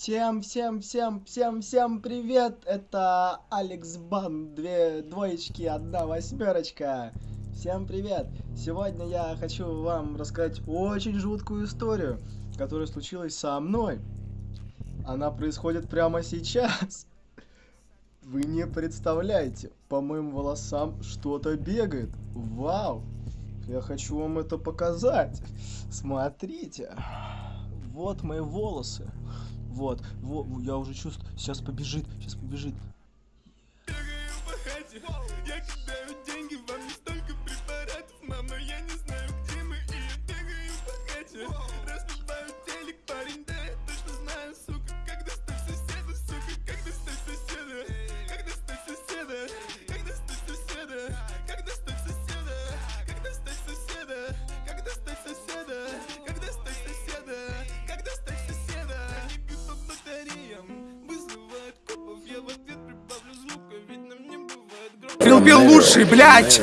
Всем, всем, всем, всем, всем привет! Это Алекс Бан, две двоечки, одна восьмерочка. Всем привет! Сегодня я хочу вам рассказать очень жуткую историю, которая случилась со мной. Она происходит прямо сейчас. Вы не представляете, по моим волосам что-то бегает. Вау! Я хочу вам это показать. Смотрите. Вот мои волосы. Вот, вот, я уже чувствую. Сейчас побежит, сейчас побежит. Я не знаю, где мы, и я бегаю по хате. Филпил лучший, блядь!